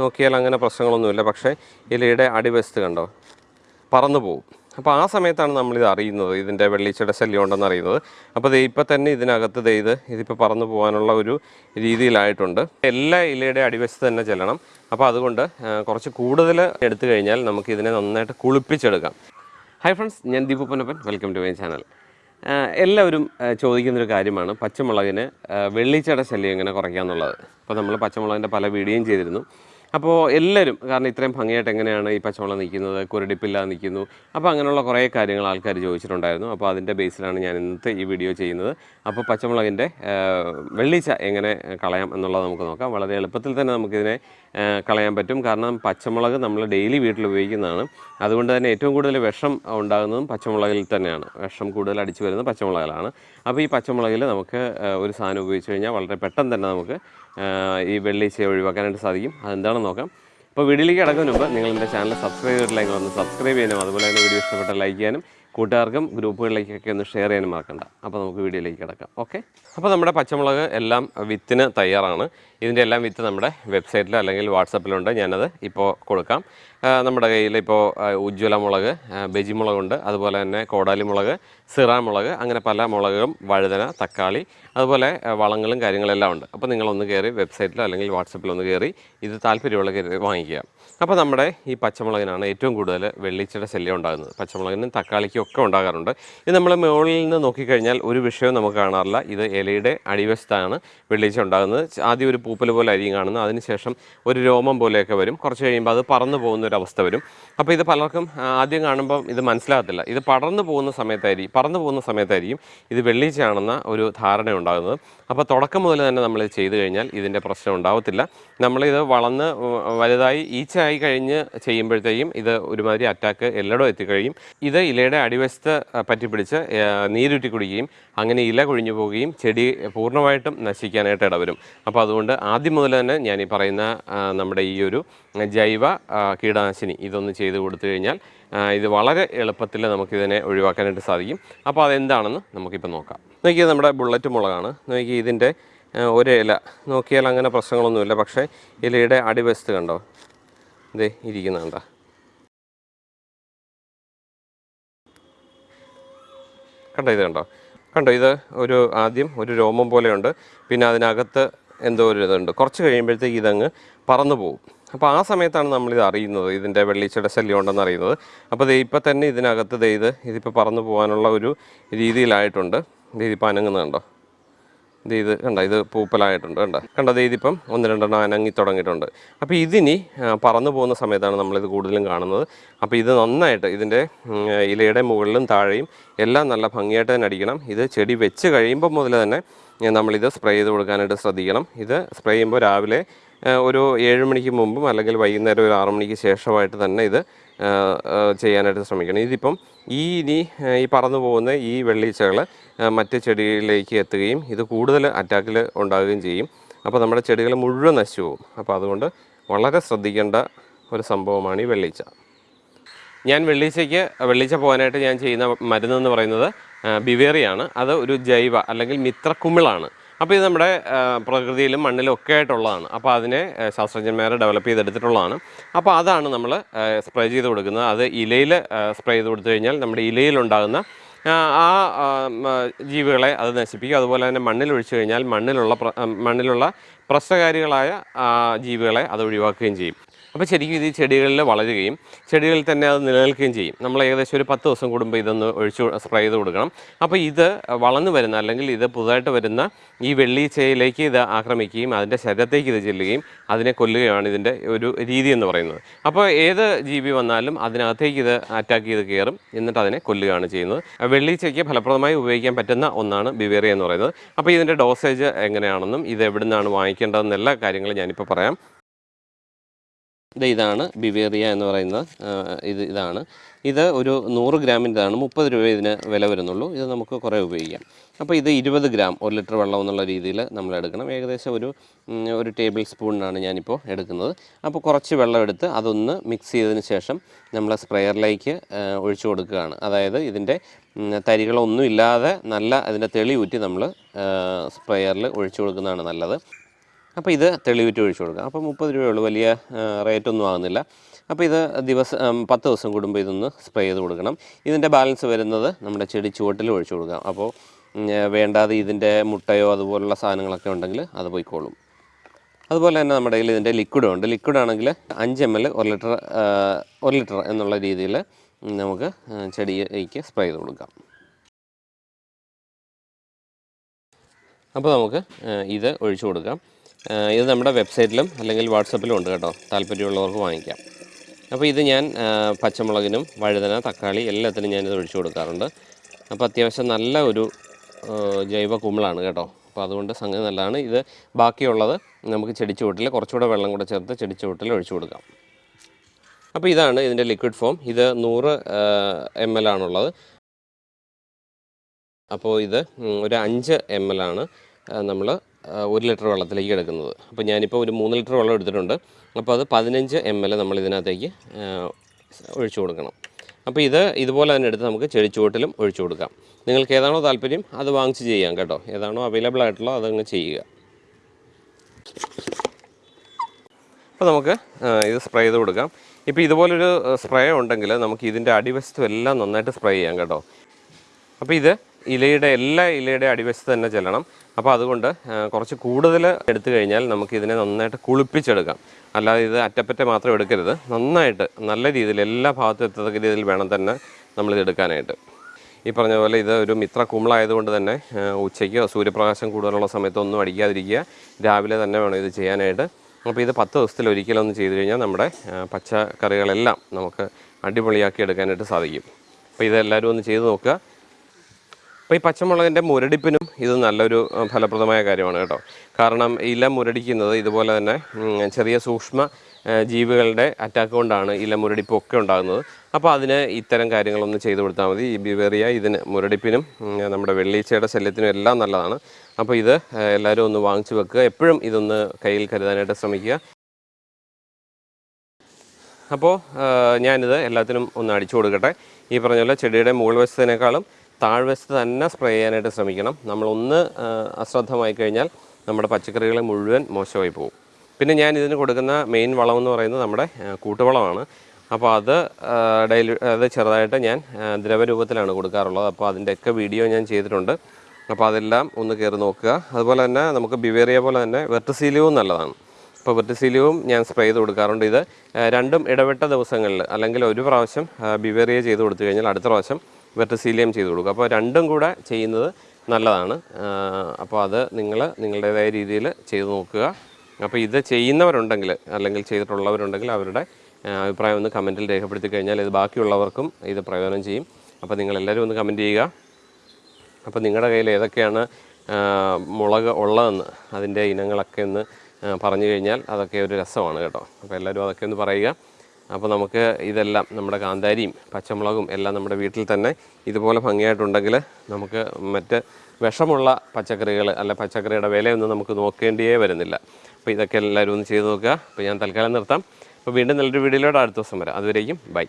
നോക്കിയാൽ അങ്ങനെ പ്രശ്നങ്ങളൊന്നുമില്ല. പക്ഷേ ഇലയുടെ അടിവശത്ത് കണ്ടോ? പറന്നു പോകും അപ്പോൾ ആ സമയത്താണ് നമ്മളിത് അറിയുന്നത്. ഇതിന്റെ വെള്ളീച്ചയുടെ ശല്യം ഉണ്ടെന്ന് അറിയുന്നത്. അപ്പോൾ ഇപ്പം തന്നെ ഇതിനകത്ത് ചെയ്ത് ഇത് ഇതിപ്പോൾ പറന്നു പോകാനുള്ള ഒരു രീതിയിലായിട്ടുണ്ട്. എല്ലാ ഇലയുടെ അടിവശത്ത് തന്നെ ചെല്ലണം. അപ്പോൾ അതുകൊണ്ട് കുറച്ച് കൂടുതൽ എടുത്തു കഴിഞ്ഞാൽ നമുക്ക് ഇതിനെ നന്നായിട്ട് കുളിപ്പിച്ചെടുക്കാം. ഹായ് ഫ്രണ്ട്സ് ഞാൻ Deepu Ponnappan. Welcome to my channel എല്ലാവരും ചോദിക്കുന്നൊരു കാര്യമാണ്. പച്ചമുളകിന് ആ, വെള്ളിച്ചയുടെ ശല്യം എങ്ങനെ കുറയ്ക്കാമെന്നുള്ളത് അപ്പോൾ നമ്മൾ പച്ചമുളകിന്റെ പല വീഡിയോയും ചെയ്തിരുന്നു. അപ്പോൾ എല്ലാവരും കാരണം ഇത്രയും ഭംഗിയായിട്ട് എങ്ങനെയാണ് ഈ പച്ചമുളക് നിൽക്കുന്നത് കുരടിപ്പില്ലാതെ നിൽക്കുന്നു അപ്പോൾ അങ്ങനെയുള്ള കുറേ കാര്യങ്ങൾ ആൾക്കാർ ചോദിച്ചിട്ടുണ്ടായിരുന്നു. അപ്പോൾ അതിന്റെ ബേസിലാണ് ഞാൻ ഇന്നത്തെ ഈ വീഡിയോ ചെയ്യുന്നത്. അപ്പോൾ പച്ചമുളകിന്റെ വെള്ളീച്ച എങ്ങനെ കളയാം എന്നുള്ളത് നമുക്ക് നോക്കാം. വളരെ എളുപ്പത്തിൽ തന്നെ നമുക്കിതിനെ കളയാൻ പറ്റും. കാരണം പച്ചമുളക് നമ്മൾ ഡെയിലി വീട്ടിൽ ഉപയോഗിക്കുന്നതാണ്. അതുകൊണ്ട് തന്നെ ഏറ്റവും കൂടുതൽ വിഷം ഉണ്ടാകുന്നതും പച്ചമുളകിൽ തന്നെയാണ്. വിഷം കൂടുതൽ അടിച്ചു വരുന്നത് പച്ചമുളകിലാണ്. അപ്പോൾ ഈ പച്ചമുളകിൽ നമുക്ക് ഒരു സാധനം ഉപയോഗിച്ച് കഴിഞ്ഞാൽ വളരെ പെട്ടെന്ന് തന്നെ നമുക്ക് ഈ വെള്ളിച്ച ഒഴിവാക്കാനായിട്ട് സാധിക്കും. അതെന്താണെന്ന് നോക്കാം. അപ്പോൾ വീഡിയോയിലേക്ക് കിടക്കുന്നതിന് മുമ്പ് നിങ്ങൾ എന്റെ ചാനൽ സബ്സ്ക്രൈബ് ചെയ്തിട്ടില്ലെങ്കിൽ ഒന്ന് സബ്സ്ക്രൈബ് ചെയ്യാനും അതുപോലെ തന്നെ വീഡിയോ ഇഷ്ടപ്പെട്ട ലൈക്ക് ചെയ്യാനും കൂട്ടുകാർക്കും ഗ്രൂപ്പുകളിലേക്കൊക്കെ ഒന്ന് ഷെയർ ചെയ്യാനും മറക്കണ്ട. അപ്പോൾ നമുക്ക് വീഡിയോയിലേക്ക് കിടക്കാം. ഓക്കെ അപ്പോൾ നമ്മുടെ പച്ചമുളക് എല്ലാം വിത്തിന് തയ്യാറാണ്. ഇതിന്റെ എല്ലാം വിത്ത് നമ്മുടെ വെബ്സൈറ്റിലോ അല്ലെങ്കിൽ വാട്സപ്പിലുണ്ട് ഞാനത് ഇപ്പോൾ കൊടുക്കാം. നമ്മുടെ കയ്യിൽ ഇപ്പോൾ ഉജ്ജ്വല മുളക് ബെജി മുളകുണ്ട്. അതുപോലെ തന്നെ കോടാലി മുളക് സിറ മുളക് അങ്ങനെ പല മുളകും വഴുതന തക്കാളി അതുപോലെ വളങ്ങളും കാര്യങ്ങളെല്ലാം ഉണ്ട്. അപ്പോൾ നിങ്ങളൊന്ന് കയറി വെബ്സൈറ്റിലോ അല്ലെങ്കിൽ വാട്സപ്പിലോ ഒന്ന് കയറി ഇത് താല്പര്യമുള്ള കയറി വാങ്ങിക്കുക. അപ്പോൾ നമ്മുടെ ഈ പച്ചമുളകിനാണ് ഏറ്റവും കൂടുതൽ വെള്ളിച്ചയുടെ ശല്യം ഉണ്ടാകുന്നത്. പച്ചമുളകിനും തക്കാളിക്കും ഒക്കെ ഉണ്ടാകാറുണ്ട്. ഇത് നമ്മൾ മുകളിൽ നിന്ന് നോക്കിക്കഴിഞ്ഞാൽ ഒരു വിഷയവും നമുക്ക് കാണാറില്ല. ഇത് ഇലയുടെ അടിവശത്താണ് വെള്ളിച്ച ഉണ്ടാകുന്നത്. ആദ്യം ഒരു പൂപ്പൽ പോലെ അരിയും കാണുന്നത് അതിനുശേഷം ഒരു രോമം പോലെയൊക്കെ വരും. കുറച്ച് കഴിയുമ്പോൾ അത് പറന്നു പോകുന്ന അവസ്ഥ വരും. അപ്പോൾ ഇത് പലർക്കും ആദ്യം കാണുമ്പം ഇത് മനസ്സിലാകത്തില്ല. ഇത് പടർന്നു പോകുന്ന സമയത്തായിരിക്കും പറന്നു പോകുന്ന സമയത്തായിരിക്കും ഇത് വെള്ളിച്ചയാണെന്ന ഒരു ധാരണ ഉണ്ടാകുന്നത്. അപ്പോൾ തുടക്കം മുതൽ തന്നെ നമ്മൾ ഇത് ചെയ്തു കഴിഞ്ഞാൽ ഇതിന്റെ പ്രശ്നം ഉണ്ടാകത്തില്ല നമ്മളിത് വളർന്ന് വലുതായി ഈച്ചയായി കഴിഞ്ഞ് ചെയ്യുമ്പോഴത്തേക്കും ഇത് ഒരുമാതിരി അറ്റാക്ക് എല്ലായിടവും എത്തിക്കഴിയും. ഇത് ഇലയുടെ അടിവശത്ത് പറ്റിപ്പിടിച്ച് നീരുറ്റി കുടിക്കുകയും അങ്ങനെ ഇല കൊഴിഞ്ഞു പോവുകയും ചെടി പൂർണമായിട്ടും നശിക്കാനായിട്ട് ഇടവരും. അപ്പോൾ അതുകൊണ്ട് ആദ്യം മുതൽ തന്നെ ഞാൻ ഈ പറയുന്ന നമ്മുടെ ഈ ഒരു ജൈവ ആ, കീടനാശിനി ഇതൊന്ന് ചെയ്ത് കൊടുത്തു കഴിഞ്ഞാൽ ഇത് വളരെ എളുപ്പത്തിൽ നമുക്കിതിനെ ഒഴിവാക്കാനായിട്ട് സാധിക്കും. അപ്പോൾ അതെന്താണെന്ന് നമുക്കിപ്പോൾ നോക്കാം. നോക്കിയത് നമ്മുടെ ബുള്ളറ്റ് മുളകാണ്. നോക്കി ഇതിന്റെ ഒരു ഇല. നോക്കിയാൽ അങ്ങനെ പ്രശ്നങ്ങളൊന്നുമില്ല. പക്ഷേ ഇലയുടെ അടിവശത്ത് കണ്ടോ? ഇതേ ഇരിക്കുന്നുണ്ടോ കണ്ടോ? ഇത് കണ്ടോ? കണ്ടോ ഇത് ഒരു ആദ്യം ഒരു രോമം പോലെയുണ്ട്. പിന്നെ അതിനകത്ത് എന്തോ ഒരു ഇതുണ്ട്. കുറച്ച് കഴിയുമ്പോഴത്തേക്ക് ഇതങ്ങ് പറന്നു പോകും അപ്പോൾ ആ സമയത്താണ് നമ്മളിത് അറിയുന്നത് ഇതിന്റെ വെള്ളിച്ചയുടെ ശല്യം ഉണ്ടെന്ന് അറിയുന്നത്. അപ്പോൾ ഇത് ഇപ്പം തന്നെ ഇതിനകത്ത് ഇത് ഇതിപ്പോൾ പറന്നു പോകാനുള്ള ഒരു രീതിയിലായിട്ടുണ്ട്. ഇതിപ്പോൾ അനങ്ങുന്നത് കണ്ടോ ഇത് കണ്ട ഇത് പൂപ്പലായിട്ടുണ്ട് കണ്ട? കണ്ടത് ഇതിപ്പം ഒന്ന് രണ്ടെണ്ണം അനങ്ങി തുടങ്ങിയിട്ടുണ്ട്. അപ്പോൾ ഇതിനി പറന്നു പോകുന്ന സമയത്താണ് നമ്മളിത് കൂടുതലും കാണുന്നത്. അപ്പോൾ ഇത് നന്നായിട്ട് ഇതിന്റെ ഇലയുടെ മുകളിലും താഴെയും എല്ലാം നല്ല ഭംഗിയായിട്ട് തന്നെ അടിക്കണം. ഇത് ചെടി വെച്ച് കഴിയുമ്പോൾ മുതൽ തന്നെ നമ്മളിത് സ്പ്രേ ചെയ്ത് കൊടുക്കാനായിട്ട് ശ്രദ്ധിക്കണം. ഇത് സ്പ്രേ ചെയ്യുമ്പോൾ രാവിലെ ഒരു ഏഴ് മണിക്ക് മുമ്പും അല്ലെങ്കിൽ വൈകുന്നേരം ഒരു ആറു മണിക്ക് ശേഷമായിട്ട് തന്നെ ഇത് ചെയ്യാനായിട്ട് ശ്രമിക്കണം. ഇതിപ്പം ഈ ഇനി ഈ പറന്നു പോകുന്ന ഈ വെള്ളീച്ചകൾ മറ്റ് ചെടികളിലേക്ക് എത്തുകയും ഇത് കൂടുതൽ അറ്റാക്കിൽ ഉണ്ടാകുകയും ചെയ്യും. അപ്പോൾ നമ്മുടെ ചെടികൾ മുഴുവൻ നശിച്ചു പോകും. അപ്പോൾ അതുകൊണ്ട് വളരെ ശ്രദ്ധിക്കേണ്ട ഒരു സംഭവമാണ് ഈ വെള്ളീച്ച. ഞാൻ വെള്ളീച്ചയ്ക്ക് വെള്ളീച്ച പോകാനായിട്ട് ഞാൻ ചെയ്യുന്ന മരുന്ന് എന്ന് പറയുന്നത് ബിവേറിയാണ്. അത് ഒരു ജൈവ അല്ലെങ്കിൽ മിത്രക്കുമിളാണ്. അപ്പോൾ ഇത് നമ്മുടെ പ്രകൃതിയിലും മണ്ണിലും ഒക്കെ ആയിട്ടുള്ളതാണ്. അപ്പോൾ അതിനെ ശാസ്ത്രജ്ഞന്മാർ ഡെവലപ്പ് ചെയ്തെടുത്തിട്ടുള്ളതാണ്. അപ്പോൾ അതാണ് നമ്മൾ സ്പ്രേ ചെയ്ത് കൊടുക്കുന്നത്. അത് ഇലയിൽ സ്പ്രേ ചെയ്ത് കൊടുത്തു കഴിഞ്ഞാൽ നമ്മുടെ ഇലയിലുണ്ടാകുന്ന ആ, ജീവികളെ അത് നശിപ്പിക്കും. അതുപോലെ തന്നെ മണ്ണിൽ ഒഴിച്ചു കഴിഞ്ഞാൽ മണ്ണിലുള്ള മണ്ണിലുള്ള പ്രശ്നകാരികളായ ജീവികളെ അത് ഒഴിവാക്കുകയും ചെയ്യും. അപ്പോൾ ശരിക്കും ഇത് ചെടികളിൽ വളരുകയും ചെടികളിൽ തന്നെ അത് നിലനിൽക്കുകയും ചെയ്യും. നമ്മൾ ഏകദേശം ഒരു പത്ത് ദിവസം കൂടുമ്പോൾ ഇതൊന്ന് ഒഴിച്ചു സ്പ്രേ ചെയ്ത് കൊടുക്കണം. അപ്പോൾ ഇത് വളർന്നു വരുന്ന അല്ലെങ്കിൽ ഇത് പുതുതായിട്ട് വരുന്ന ഈ വെള്ളീച്ചയിലേക്ക് ഇത് ആക്രമിക്കുകയും അതിന്റെ ശരീരത്തേക്ക് ഇത് ചെല്ലുകയും അതിനെ കൊല്ലുകയാണ് ഇതിന്റെ ഒരു രീതി എന്ന് പറയുന്നത്. അപ്പോൾ ഏത് ജീവി വന്നാലും അതിനകത്തേക്ക് ഇത് അറ്റാക്ക് ചെയ്ത് കയറും. എന്നിട്ട് അതിനെ കൊല്ലുകയാണ് ചെയ്യുന്നത്. വെള്ളീച്ചയ്ക്ക് ഫലപ്രദമായി ഉപയോഗിക്കാൻ പറ്റുന്ന ഒന്നാണ് ബിവേറിയ എന്ന് പറയുന്നത്. അപ്പോൾ ഇതിന്റെ ഡോസേജ് എങ്ങനെയാണെന്നും ഇത് എവിടുന്നാണ് വാങ്ങിക്കേണ്ടതെന്നെല്ലാ കാര്യങ്ങളും ഞാനിപ്പോൾ പറയാം. ഇത് ഇതാണ് ബിവേറിയ എന്ന് പറയുന്ന ഇത് ഇതാണ്. ഇത് ഒരു നൂറ് ഗ്രാമിന്റെതാണ്. മുപ്പത് രൂപ ഇതിന് വില വരുന്നുള്ളൂ. ഇത് നമുക്ക് കുറേ ഉപയോഗിക്കാം. അപ്പോൾ ഇത് ഇരുപത് ഗ്രാം ഒരു ലിറ്റർ വെള്ളം എന്നുള്ള രീതിയിൽ നമ്മൾ എടുക്കണം. ഏകദേശം ഒരു ഒരു ടേബിൾ സ്പൂണിനാണ് ഞാനിപ്പോൾ എടുക്കുന്നത്. അപ്പോൾ കുറച്ച് വെള്ളം എടുത്ത് അതൊന്ന് മിക്സ് ചെയ്തതിന് ശേഷം നമ്മൾ സ്പ്രെയറിലേക്ക് ഒഴിച്ചു കൊടുക്കുകയാണ്. അതായത് ഇതിന്റെ തരികളൊന്നും ഇല്ലാതെ നല്ല അതിന്റെ തെളി ഊറ്റി നമ്മൾ സ്പ്രെയറിൽ ഒഴിച്ചു കൊടുക്കുന്നതാണ് നല്ലത്. അപ്പോൾ ഇത് തെളിവിറ്റ് ഒഴിച്ചു കൊടുക്കുക. അപ്പോൾ മുപ്പത് രൂപയുള്ളൂ. വലിയ റേറ്റ് ഒന്നും ആകുന്നില്ല അപ്പോൾ ഇത് ദിവസം പത്ത് ദിവസം കൂടുമ്പോൾ ഇതൊന്ന് സ്പ്രേ ചെയ്ത് കൊടുക്കണം. ഇതിന്റെ ബാലൻസ് വരുന്നത് നമ്മുടെ ചെടി ചുവട്ടിൽ ഒഴിച്ചു കൊടുക്കാം അപ്പോൾ വേണ്ടാതെ ഇതിന്റെ മുട്ടയോ അതുപോലുള്ള സാധനങ്ങളൊക്കെ ഉണ്ടെങ്കിൽ അത് പോയിക്കോളും. അതുപോലെ തന്നെ നമ്മുടെ കയ്യിൽ ഇതിന്റെ ലിക്വിഡും ഉണ്ട്. ലിക്വിഡ് ആണെങ്കിൽ അഞ്ച് എം എൽ ഒരു ലിറ്റർ ഒരു ലിറ്റർ എന്നുള്ള രീതിയിൽ നമുക്ക് ചെടിക്ക് സ്പ്രേ ചെയ്ത് കൊടുക്കാം. അപ്പോൾ നമുക്ക് ഇത് ഒഴിച്ചു കൊടുക്കാം. ഇത് നമ്മുടെ വെബ്സൈറ്റിലും അല്ലെങ്കിൽ വാട്സപ്പിലും ഉണ്ട് കേട്ടോ. താല്പര്യമുള്ളവർക്ക് വാങ്ങിക്കാം. അപ്പോൾ ഇത് ഞാൻ പച്ചമുളകിനും വഴുതന തക്കാളി എല്ലാത്തിനും ഞാനിത് ഒഴിച്ചു കൊടുക്കാറുണ്ട്. അപ്പോൾ അത്യാവശ്യം നല്ല ഒരു ജൈവ കുമ്പളാണ് കേട്ടോ. അപ്പോൾ അതുകൊണ്ട് സംഗതി നല്ലതാണ്. ഇത് ബാക്കിയുള്ളത് നമുക്ക് ചെടിച്ചുവട്ടിൽ കുറച്ചുകൂടെ വെള്ളം കൂടെ ചേർത്ത് ചെടിച്ചുവട്ടിൽ ഒഴിച്ചു കൊടുക്കാം. അപ്പോൾ ഇതാണ് ഇതിന്റെ ലിക്വിഡ് ഫോം ഇത് നൂറ് എം എൽ ആണുള്ളത്. അപ്പോൾ ഇത് ഒരു അഞ്ച് എം എൽ ആണ് നമ്മൾ ഒരു ലിറ്റർ വെള്ളത്തിലേക്ക് എടുക്കുന്നത്. അപ്പോൾ ഞാനിപ്പോൾ ഒരു മൂന്ന് ലിറ്റർ വെള്ളം എടുത്തിട്ടുണ്ട്. അപ്പോൾ അത് പതിനഞ്ച് എം എൽ നമ്മൾ ഇതിനകത്തേക്ക് ഒഴിച്ചു കൊടുക്കണം. അപ്പോൾ ഇത് ഇതുപോലെ തന്നെ എടുത്ത് നമുക്ക് ചെടിച്ചുവട്ടിലും ഒഴിച്ചു കൊടുക്കാം. നിങ്ങൾക്ക് ഏതാണോ താല്പര്യം അത് വാങ്ങിച്ച് ചെയ്യാം കേട്ടോ. ഏതാണോ അവൈലബിൾ ആയിട്ടുള്ളോ അതങ്ങ് ചെയ്യുക. അപ്പോൾ നമുക്ക് ഇത് സ്പ്രേ ചെയ്ത് കൊടുക്കാം. ഇപ്പോൾ ഇതുപോലൊരു സ്പ്രേ ഉണ്ടെങ്കിൽ നമുക്ക് ഇതിന്റെ അടിവശത്തും എല്ലാം നന്നായിട്ട് സ്പ്രേ ചെയ്യാം കേട്ടോ. അപ്പോൾ ഇത് ഇലയുടെ എല്ലാ ഇലയുടെ അടിവശത്ത് തന്നെ ചെല്ലണം. അപ്പോൾ അതുകൊണ്ട് കുറച്ച് കൂടുതൽ എടുത്തു കഴിഞ്ഞാൽ നമുക്ക് ഇതിനെ നന്നായിട്ട് കുളിപ്പിച്ചെടുക്കാം. അല്ലാതെ ഇത് അറ്റപ്പറ്റ മാത്രം എടുക്കരുത്. നന്നായിട്ട് നല്ല രീതിയിൽ എല്ലാ ഭാഗത്തും എത്തത്തക്ക രീതിയിൽ വേണം തന്നെ നമ്മളിത് എടുക്കാനായിട്ട്. ഈ പറഞ്ഞ പോലെ ഇത് ഒരു മിത്ര കുമ്പളായതുകൊണ്ട് തന്നെ ഉച്ചയ്ക്കോ സൂര്യപ്രകാശം കൂടുതലുള്ള സമയത്തോ ഒന്നും അടിക്കാതിരിക്കുക. രാവിലെ തന്നെ വേണം ഇത് ചെയ്യാനായിട്ട്. അപ്പോൾ ഇത് പത്ത് ദിവസത്തിൽ ഒരിക്കലൊന്ന് ചെയ്തു കഴിഞ്ഞാൽ നമ്മുടെ പച്ചക്കറികളെല്ലാം നമുക്ക് അടിപൊളിയാക്കി എടുക്കാനായിട്ട് സാധിക്കും. അപ്പോൾ ഇതെല്ലാവരും ഒന്ന് ചെയ്ത് നോക്കുക. അപ്പോൾ ഈ പച്ചമുളകിന്റെ മുരടിപ്പിനും ഇത് നല്ലൊരു ഫലപ്രദമായ കാര്യമാണ് കേട്ടോ. കാരണം ഇല മുരടിക്കുന്നത് ഇതുപോലെ തന്നെ ചെറിയ സൂക്ഷ്മ ജീവികളുടെ അറ്റാക്ക് കൊണ്ടാണ് ഇല മുരടിപ്പൊക്കെ ഉണ്ടാകുന്നത്. അപ്പോൾ അതിന് ഇത്തരം കാര്യങ്ങളൊന്ന് ചെയ്തു കൊടുത്താൽ മതി. ഈ ബിവേറിയ ഇതിന് മുരടിപ്പിനും നമ്മുടെ വെള്ളീച്ചയുടെ ശല്യത്തിനും എല്ലാം നല്ലതാണ്. അപ്പോൾ ഇത് എല്ലാവരും ഒന്ന് വാങ്ങിച്ചു വെക്കുക. എപ്പോഴും ഇതൊന്ന് കയ്യിൽ കരുതാനായിട്ട് ശ്രമിക്കുക. അപ്പോൾ ഞാനിത് എല്ലാത്തിനും ഒന്ന് അടിച്ചു കൊടുക്കട്ടെ. ഈ പറഞ്ഞ പോലെ ചെടിയുടെ മുകൾ വശത്തിനേക്കാളും താഴ്വശത്ത് തന്നെ സ്പ്രേ ചെയ്യാനായിട്ട് ശ്രമിക്കണം. നമ്മളൊന്ന് അശ്രദ്ധമായി കഴിഞ്ഞാൽ നമ്മുടെ പച്ചക്കറികൾ മുഴുവൻ മോശമായി പോകും. പിന്നെ ഞാൻ ഇതിന് കൊടുക്കുന്ന മെയിൻ വളം എന്ന് പറയുന്നത് നമ്മുടെ കൂട്ടുവളമാണ്. അപ്പോൾ അത് ഡെയിലി അത് ചെറുതായിട്ട് ഞാൻ ദ്രവരൂപത്തിലാണ് കൊടുക്കാറുള്ളത്. അപ്പോൾ അതിന്റെയൊക്കെ വീഡിയോ ഞാൻ ചെയ്തിട്ടുണ്ട്. അപ്പോൾ അതെല്ലാം ഒന്ന് കയറി നോക്കുക. അതുപോലെ തന്നെ നമുക്ക് ബിവേറിയ പോലെ തന്നെ വെർട്ടിസീലിയവും നല്ലതാണ്. അപ്പോൾ വെർട്ടിസീലിയവും ഞാൻ സ്പ്രേ ചെയ്ത് കൊടുക്കാറുണ്ട്. ഇത് രണ്ടും ഇടവിട്ട ദിവസങ്ങളിൽ അല്ലെങ്കിൽ ഒരു പ്രാവശ്യം ബിവേറിയ ചെയ്ത് കൊടുത്തു കഴിഞ്ഞാൽ അടുത്ത പ്രാവശ്യം വെർട്ടിസീലിയം ചെയ്ത് കൊടുക്കുക. അപ്പോൾ രണ്ടും കൂടെ ചെയ്യുന്നത് നല്ലതാണ്. അപ്പോൾ അത് നിങ്ങൾ നിങ്ങളുടേതായ രീതിയിൽ ചെയ്ത് നോക്കുക. അപ്പോൾ ഇത് ചെയ്യുന്നവരുണ്ടെങ്കിൽ അല്ലെങ്കിൽ ചെയ്തിട്ടുള്ളവരുണ്ടെങ്കിൽ അവരുടെ അഭിപ്രായം ഒന്ന് കമന്റിൽ രേഖപ്പെടുത്തി കഴിഞ്ഞാൽ ഇത് ബാക്കിയുള്ളവർക്കും ഇത് പ്രയോജനം ചെയ്യും. അപ്പോൾ നിങ്ങളെല്ലാവരും ഒന്ന് കമന്റ് ചെയ്യുക. അപ്പോൾ നിങ്ങളുടെ കയ്യിൽ ഏതൊക്കെയാണ് മുളക് ഉള്ളതെന്ന് അതിന്റെ ഇനങ്ങളൊക്കെ ഒന്ന് പറഞ്ഞു കഴിഞ്ഞാൽ അതൊക്കെ ഒരു രസമാണ് കേട്ടോ. അപ്പോൾ എല്ലാവരും അതൊക്കെ ഒന്ന് പറയുക. അപ്പോൾ നമുക്ക് ഇതെല്ലാം നമ്മുടെ കാന്താരിയും പച്ചമുളകും എല്ലാം നമ്മുടെ വീട്ടിൽ തന്നെ ഇതുപോലെ ഭംഗിയായിട്ടുണ്ടെങ്കിൽ നമുക്ക് മറ്റ് വിഷമുള്ള പച്ചക്കറികൾ അല്ല പച്ചക്കറിയുടെ വിലയൊന്നും നമുക്ക് നോക്കേണ്ടിയേ വരുന്നില്ല. അപ്പോൾ ഇതൊക്കെ എല്ലാവരും ഒന്ന് ചെയ്ത് നോക്കുക. അപ്പോൾ ഞാൻ തൽക്കാലം നിർത്താം. അപ്പോൾ വീണ്ടും നല്ലൊരു വീഡിയോയിലൂടെ അടുത്ത ദിവസം വരാം. അതുവരേക്കും ബൈ.